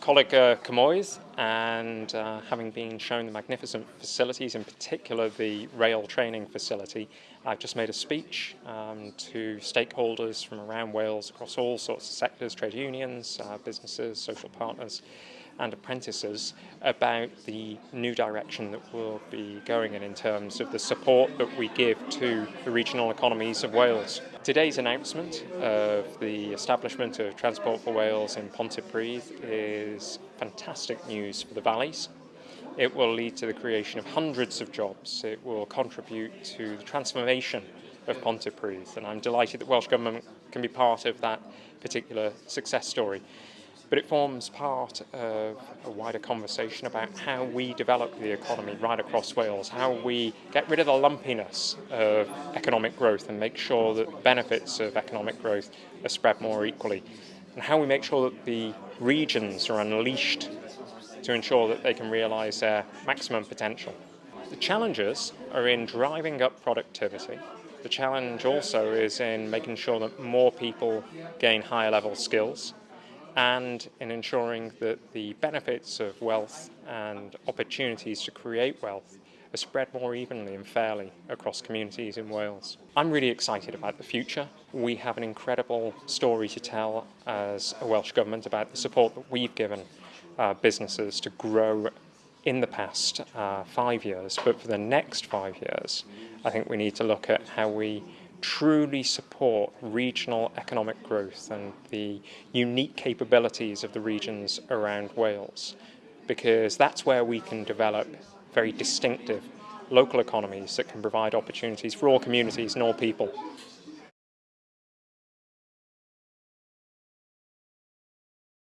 Colleague uh, Camoys and uh, having been shown the magnificent facilities, in particular the rail training facility, I've just made a speech um, to stakeholders from around Wales across all sorts of sectors, trade unions, uh, businesses, social partners and apprentices about the new direction that we'll be going in in terms of the support that we give to the regional economies of Wales. Today's announcement of the establishment of Transport for Wales in Pontypridd is fantastic news for the valleys. It will lead to the creation of hundreds of jobs. It will contribute to the transformation of Pontypridd and I'm delighted that Welsh Government can be part of that particular success story but it forms part of a wider conversation about how we develop the economy right across Wales, how we get rid of the lumpiness of economic growth and make sure that the benefits of economic growth are spread more equally, and how we make sure that the regions are unleashed to ensure that they can realise their maximum potential. The challenges are in driving up productivity. The challenge also is in making sure that more people gain higher level skills and in ensuring that the benefits of wealth and opportunities to create wealth are spread more evenly and fairly across communities in Wales. I'm really excited about the future. We have an incredible story to tell as a Welsh Government about the support that we've given uh, businesses to grow in the past uh, five years, but for the next five years, I think we need to look at how we truly support regional economic growth and the unique capabilities of the regions around Wales because that's where we can develop very distinctive local economies that can provide opportunities for all communities and all people.